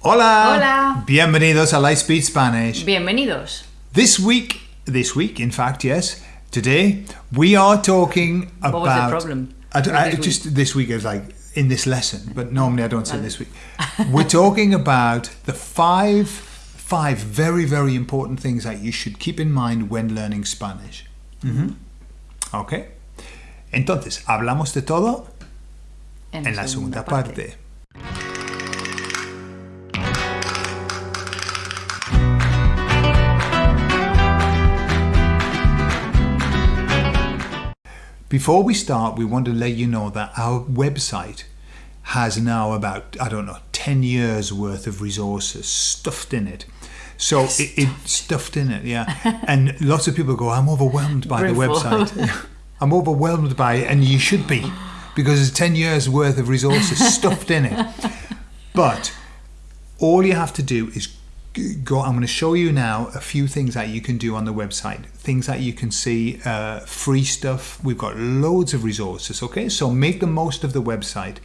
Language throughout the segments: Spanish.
Hola. Hola. Bienvenidos a Lightspeed Spanish. Bienvenidos. This week, this week, in fact, yes, today we are talking about. What was the problem? I, I- this just this week is like in this lesson, but normally I don't say this week. We're talking about the five, five very very important things that you should keep in mind when learning Spanish. Mhm. Okay. Entonces hablamos de todo en la segunda parte. Before we start, we want to let you know that our website has now about, I don't know, 10 years worth of resources stuffed in it. So it, it stuffed in it, yeah. And lots of people go, I'm overwhelmed by the website. I'm overwhelmed by it, and you should be, because there's 10 years worth of resources stuffed in it. But all you have to do is go i'm going to show you now a few things that you can do on the website. Things that you can see uh, free stuff. We've got loads of resources okay? So make the most of the website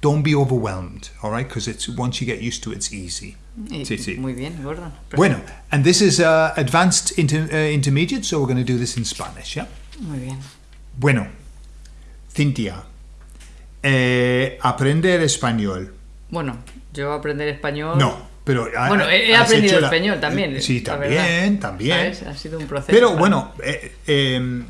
don't be overwhelmed all right because it's once you get used to it it's easy Sí, sí. Muy bien, Gordon. bueno and this is uh, advanced inter- uh, intermediate so we're going to do this in spanish yeah Muy bien. bueno Cintia eh, aprender español Bueno, yo aprender español. no pero ha- Bueno, he, aprendido la- español también. sí la también también ¿Sabes? Ha sido un proceso. Pero bueno, eh, eh,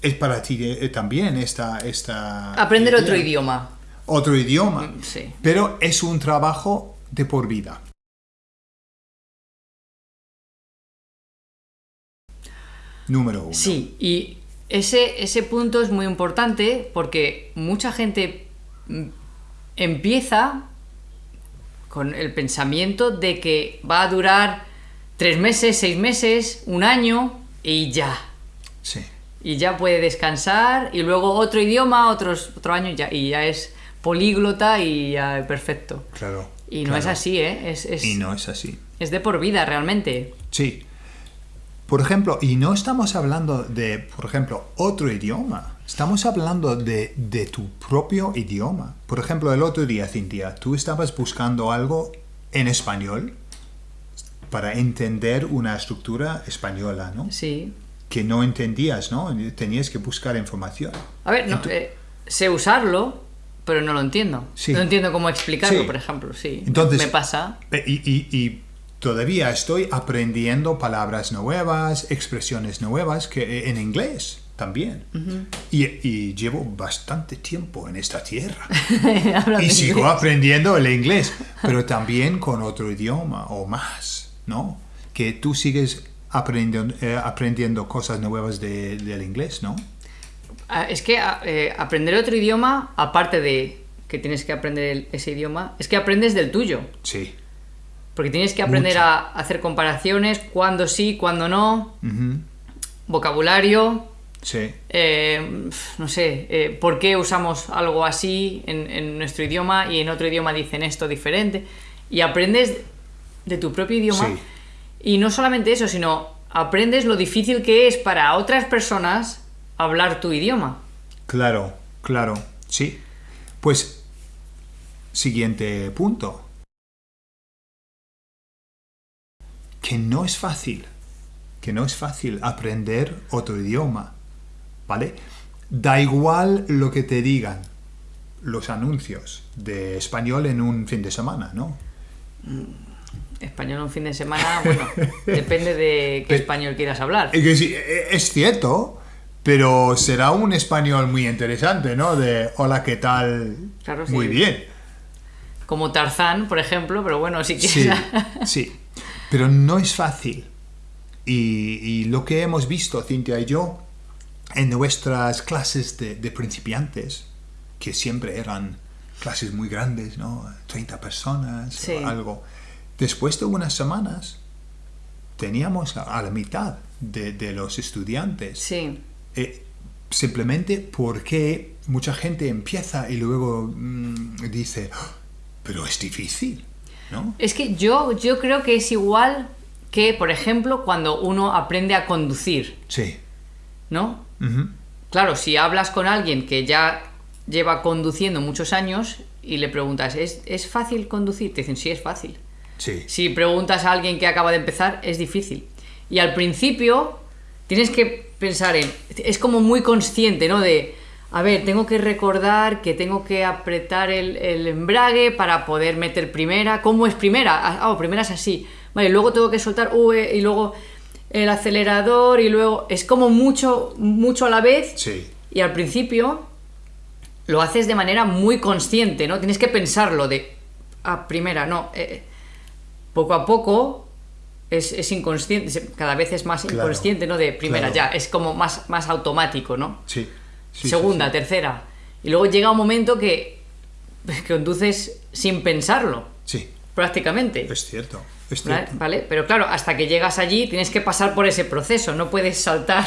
es para ti eh, también esta, esta... Aprender idea. otro idioma. Otro idioma. Sí. Pero es un trabajo de por vida. Número uno. Sí, y ese, ese punto es muy importante porque mucha gente mm, empieza con el pensamiento de que va a durar tres meses, seis meses, un año y ya. Sí. Y ya puede descansar y luego otro idioma, otros, otro año y ya, y ya es políglota y ya perfecto. Claro. Y no claro. es así, ¿eh? Es, es, Y no es así. es de por vida realmente. Sí. Por ejemplo, y no estamos hablando de, por ejemplo, otro idioma. Estamos hablando de, de tu propio idioma. Por ejemplo, el otro día, Cintia, tú estabas buscando algo en español para entender una estructura española, ¿no? Sí. Que no entendías, ¿no? Tenías que buscar información. A ver, no, eh, sé usarlo, pero no lo entiendo. Sí. No entiendo cómo explicarlo, Sí. por ejemplo, sí. Entonces, me pasa. Y, y- y todavía estoy aprendiendo palabras nuevas, expresiones nuevas que eh, en inglés también. y, y llevo bastante tiempo en esta tierra. Y sigo inglés. aprendiendo el inglés, pero también con otro idioma o más, ¿no? Que tú sigues aprendiendo, eh, aprendiendo cosas nuevas de- del inglés, ¿no? Ah, Es que ah, eh, aprender otro idioma, aparte de que tienes que aprender ese idioma, es que aprendes del tuyo. Sí. Porque tienes que aprender Mucho. a hacer comparaciones, cuándo sí, cuándo no, vocabulario, Sí. eh, no sé, eh, por qué usamos algo así en, en nuestro idioma y en otro idioma dicen esto diferente. Y aprendes de tu propio idioma. Sí. Y no solamente eso, sino aprendes lo difícil que es para otras personas hablar tu idioma. Claro, claro, sí. Pues, siguiente punto. Que no es fácil, que no es fácil aprender otro idioma, ¿vale? Da igual lo que te digan los anuncios de español en un fin de semana, ¿no? Español un fin de semana, bueno, depende de qué español quieras hablar. Es, es cierto, pero será un español muy interesante, ¿no? De hola, ¿qué tal? Claro, sí. Muy bien. Como Tarzán, por ejemplo, pero bueno, si Sí, quieres... sí, pero no es fácil. Y, y lo que hemos visto, Cintia y yo, en nuestras clases de, de principiantes, que siempre eran clases muy grandes, ¿no? 30 personas Sí. o algo. Después de unas semanas, teníamos a, a la mitad de, de los estudiantes. Sí, Eh, simplemente porque mucha gente empieza y luego mm, dice, "Ah, pero es difícil, ¿no? Es que yo, yo creo que es igual que, por ejemplo, cuando uno aprende a conducir, Sí. ¿no? Claro, si hablas con alguien que ya lleva conduciendo muchos años y le preguntas, ¿es, ¿es fácil conducir? Te dicen, sí, es fácil. Sí. Si preguntas a alguien que acaba de empezar, es difícil. Y al principio tienes que pensar en, es como muy consciente, ¿no? De, a ver, tengo que recordar que tengo que apretar el, el embrague para poder meter primera. ¿Cómo es primera? Ah, oh, primera es así. Vale, luego tengo que soltar UE y luego el acelerador y luego... Es como mucho, mucho a la vez. Sí. Y al principio lo haces de manera muy consciente, ¿no? Tienes que pensarlo de, ah, primera, no. eh, poco a poco es, es inconsciente, cada vez es más Claro, inconsciente, ¿no? De primera, claro. ya, es como más, más automático, ¿no? Sí. Segunda, sí. tercera. Y luego llega un momento que, que conduces sin pensarlo, Sí, prácticamente. es cierto. Es ¿Vale? cierto. ¿Vale? Pero claro, hasta que llegas allí tienes que pasar por ese proceso, no puedes saltar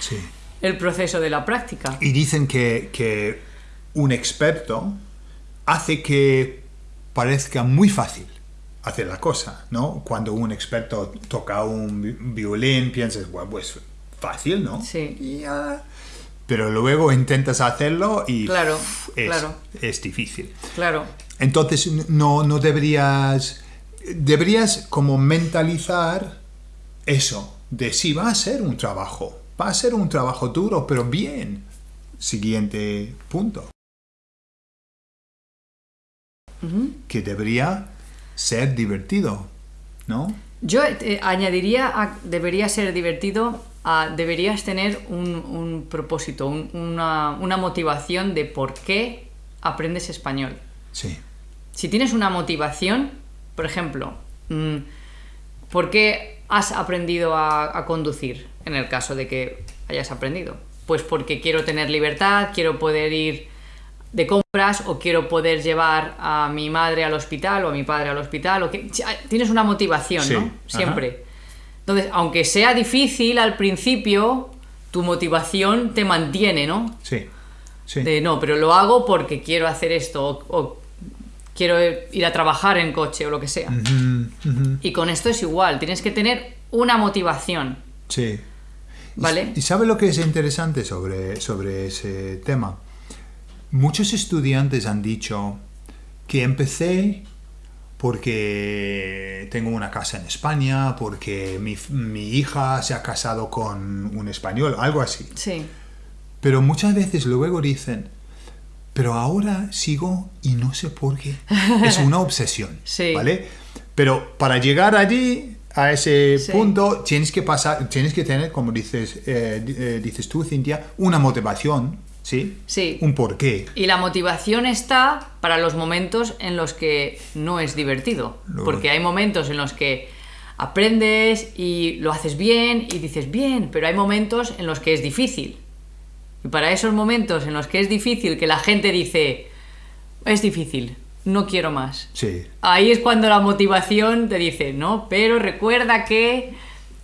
Sí. el proceso de la práctica. Y dicen que, que un experto hace que parezca muy fácil hacer la cosa, ¿no? Cuando un experto toca un vi- violín, piensas, bueno, pues fácil, ¿no? Sí. Pero luego intentas hacerlo y Claro, es, claro. es difícil. Claro. Entonces no, no deberías, deberías como mentalizar eso, de si va a ser un trabajo, va a ser un trabajo duro, pero bien. Siguiente punto. Que debería ser divertido, ¿no? Yo eh, añadiría, a- debería ser divertido, a- deberías tener un, un propósito, un- una, una motivación de por qué aprendes español. Sí, Si tienes una motivación, por ejemplo, mm, ¿por qué has aprendido a, a conducir? En el caso de que hayas aprendido. Pues porque quiero tener libertad, quiero poder ir de compras o quiero poder llevar a mi madre al hospital o a mi padre al hospital. O que, tienes una motivación, Sí, ¿no? ajá. Siempre. Entonces, aunque sea difícil al principio, tu motivación te mantiene, ¿no? sí, sí. De no, pero lo hago porque quiero hacer esto o, o quiero ir a trabajar en coche o lo que sea. Y con esto es igual, tienes que tener una motivación, sí. Y- ¿vale? ¿Y sabe lo que es interesante sobre, sobre ese tema? Muchos estudiantes han dicho que empecé porque tengo una casa en España, porque mi, mi hija se ha casado con un español, algo así. Sí, Pero muchas veces luego dicen, pero ahora sigo y no sé por qué. Es una obsesión, Sí. ¿vale? Pero para llegar allí, a ese Sí. punto, tienes que pasar, tienes que tener, como dices, eh, eh, dices tú, Cintia, una motivación, ¿sí? Sí. Un porqué. Y la motivación está para los momentos en los que no es divertido. Porque hay momentos en los que aprendes y lo haces bien y dices bien, pero hay momentos en los que es difícil. Y para esos momentos en los que es difícil, que la gente dice, es difícil, no quiero más. Sí, Ahí es cuando la motivación te dice, no, pero recuerda que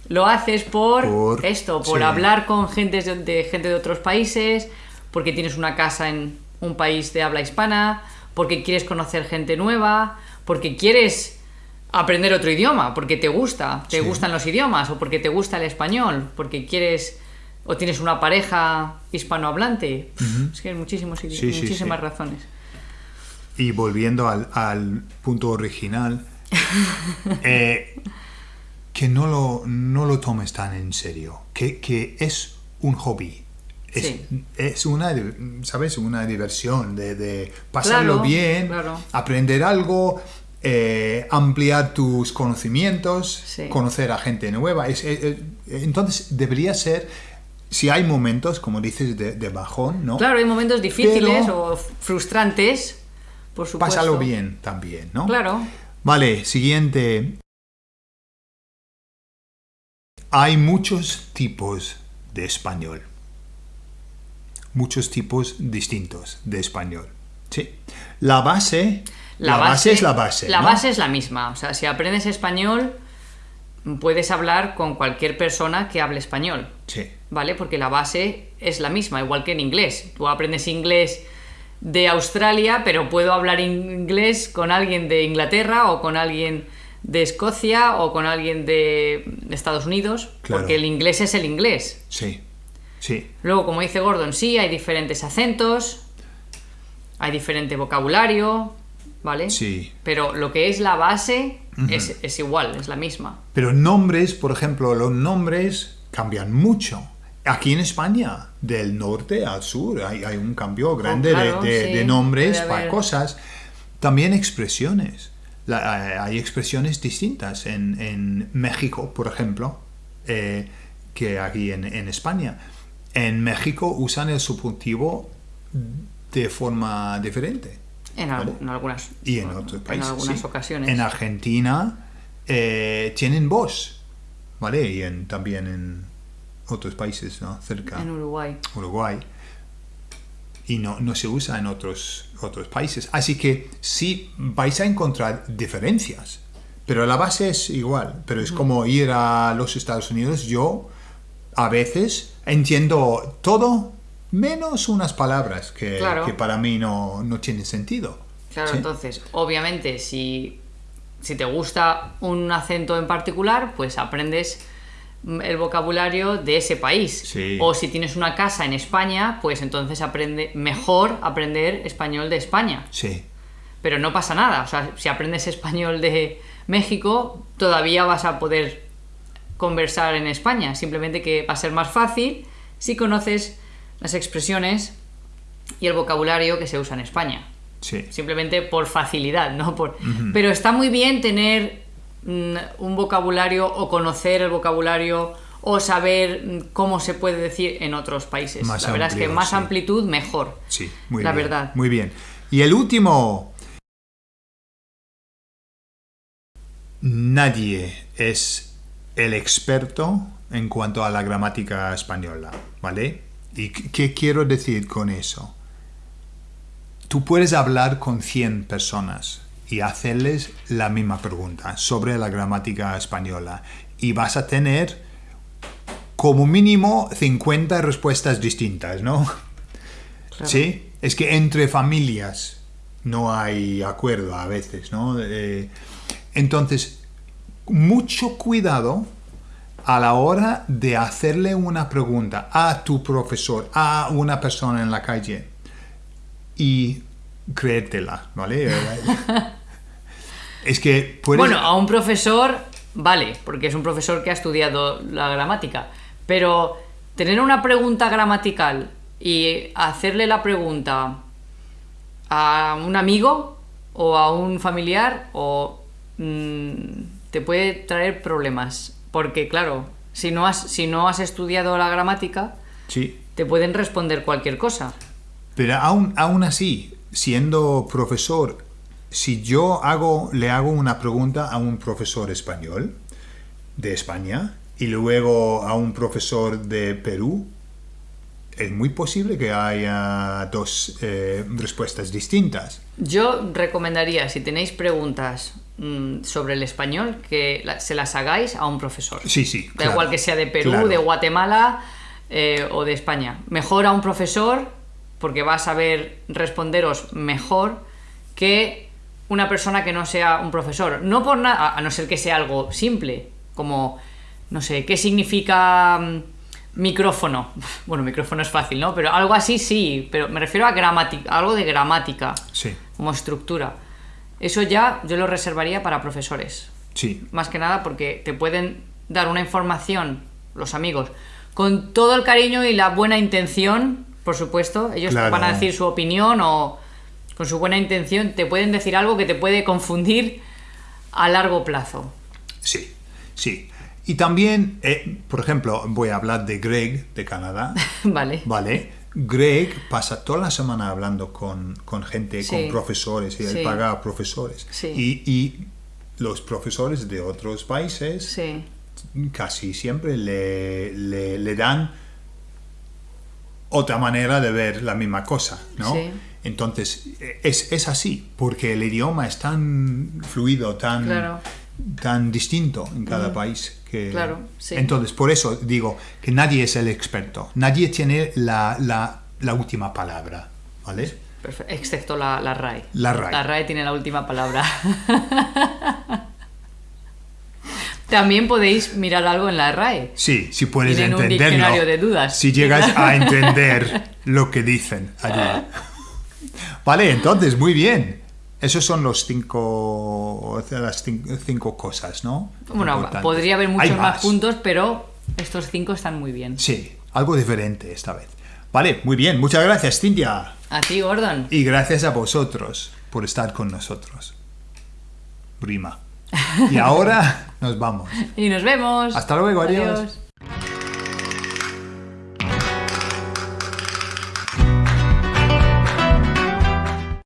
lo haces por, Por- esto, por sí. hablar con gente de, de gente de otros países, porque tienes una casa en un país de habla hispana, porque quieres conocer gente nueva, porque quieres aprender otro idioma, porque te gusta, te Sí. gustan los idiomas, o porque te gusta el español, porque quieres o tienes una pareja hispanohablante. Es que hay muchísimos, Sí, sí, muchísimas sí. razones. Y volviendo al, al punto original, eh, que no lo, no lo tomes tan en serio, que, que es un hobby. Es, Sí. es una, ¿sabes? Una diversión de, de pasarlo Claro, bien, claro. aprender algo, eh, ampliar tus conocimientos, Sí. conocer a gente nueva. Es- es- es- entonces debería ser, si hay momentos, como dices, de, de bajón, ¿no? Claro, hay momentos difíciles Pero- o frustrantes, por supuesto. Pásalo bien también, ¿no? Claro. Vale, siguiente. Hay muchos tipos de español. Muchos tipos distintos de español. Sí. La base, la, base, es la base. La ¿no? base es la misma. O sea, si aprendes español, puedes hablar con cualquier persona que hable español. Sí. ¿Vale? Porque la base es la misma, igual que en inglés. Tú aprendes inglés de Australia, pero puedo hablar inglés con alguien de Inglaterra o con alguien de Escocia o con alguien de Estados Unidos, Claro. porque el inglés es el inglés. Sí. Sí. Luego, como dice Gordon, sí, hay diferentes acentos, hay diferente vocabulario, ¿vale? Sí. Pero lo que es la base es, es igual, es la misma. Pero nombres, por ejemplo, los nombres cambian mucho. Aquí en España, del norte al sur, hay, hay un cambio grande de- claro, de, sí, de nombres para cosas. También expresiones. La- eh, hay expresiones distintas en, en México, por ejemplo, eh, que aquí en, en España. En México usan el subjuntivo de forma diferente. En, al- ¿Vale? en algunas, Y en otros países. en algunas sí. ocasiones. En Argentina eh, tienen voz, ¿vale? Y en- también en otros países, ¿no? Cerca. En Uruguay. Uruguay. Y no, no se usa en otros, otros países. Así que sí vais a encontrar diferencias. Pero la base es igual. Pero es como ir a los Estados Unidos. Yo a veces entiendo todo menos unas palabras que, Claro. que para mí no, no tienen sentido. Claro, ¿Sí? entonces, obviamente, si, si te gusta un acento en particular, pues aprendes el vocabulario de ese país. Sí. O si tienes una casa en España, pues entonces aprende mejor aprender español de España. Sí, Pero no pasa nada. O sea, si aprendes español de México, todavía vas a poder conversar en España. Simplemente que va a ser más fácil si conoces las expresiones y el vocabulario que se usa en España sí. simplemente por facilidad, ¿no? Por... Pero está muy bien tener mm, un vocabulario o conocer el vocabulario o saber mm, cómo se puede decir en otros países. Más la verdad es que más sí. amplitud, mejor. Sí, muy La bien. verdad. Muy bien. Y el último. Nadie es el experto en cuanto a la gramática española, ¿vale? ¿Y qué- quiero decir con eso? Tú puedes hablar con 100 personas y hacerles la misma pregunta sobre la gramática española y vas a tener como mínimo 50 respuestas distintas, ¿no? Claro. Sí, es que entre familias no hay acuerdo a veces, ¿no? Eh, entonces, mucho cuidado a la hora de hacerle una pregunta a tu profesor, a una persona en la calle y creértela, ¿vale? es que puedes... Bueno, a un profesor, vale, porque es un profesor que ha estudiado la gramática, pero tener una pregunta gramatical y hacerle la pregunta a un amigo o a un familiar o mm, te puede traer problemas, porque claro, si no has si no has estudiado la gramática, Sí, te pueden responder cualquier cosa. Pero aún, aún así, siendo profesor, si yo hago, le hago una pregunta a un profesor español de España y luego a un profesor de Perú, es muy posible que haya dos eh, respuestas distintas. Yo recomendaría, si tenéis preguntas sobre el español, que se las hagáis a un profesor. Sí, sí. Da claro, igual que sea de Perú, claro. de Guatemala eh, o de España. Mejor a un profesor porque va a saber responderos mejor que una persona que no sea un profesor. No por nada, a no ser que sea algo simple, como, no sé, ¿qué significa mm, micrófono? Bueno, micrófono es fácil, ¿no? Pero algo así sí, pero me refiero a gramática, algo de gramática, Sí, como estructura. Eso ya yo lo reservaría para profesores sí, más que nada porque te pueden dar una información, los amigos, con todo el cariño y la buena intención, por supuesto. Ellos te Claro. van a decir su opinión o con su buena intención te pueden decir algo que te puede confundir a largo plazo. sí, sí. Y también, eh, por ejemplo, voy a hablar de Greg de Canadá. vale. Vale. Greg pasa toda la semana hablando con, con gente, Sí. con profesores, y él Sí. paga a profesores. Sí. Y, y los profesores de otros países Sí. casi siempre le, le- le dan otra manera de ver la misma cosa, ¿no? Sí. Entonces, es, es así, porque el idioma es tan fluido, tan, Claro. Tan distinto en cada país. Que, Claro, sí. Entonces, por eso digo que nadie es el experto, nadie tiene la, la, la última palabra, ¿vale? Excepto la, la RAE. La RAE. La RAE tiene la última palabra. También podéis mirar algo en la RAE. Sí, si puedes Tienen un entenderlo. diccionario de dudas. Si llegas a entender lo que dicen allí. Vale, entonces, muy bien. Esos son los cinco, las cin- cinco cosas, ¿no? Bueno, podría haber muchos más puntos, pero estos cinco están muy bien. Sí, algo diferente esta vez. Vale, muy bien. Muchas gracias, Cintia. A ti, Gordon. Y gracias a vosotros por estar con nosotros. Prima. Y ahora nos vamos. Y nos vemos. Hasta luego, adiós.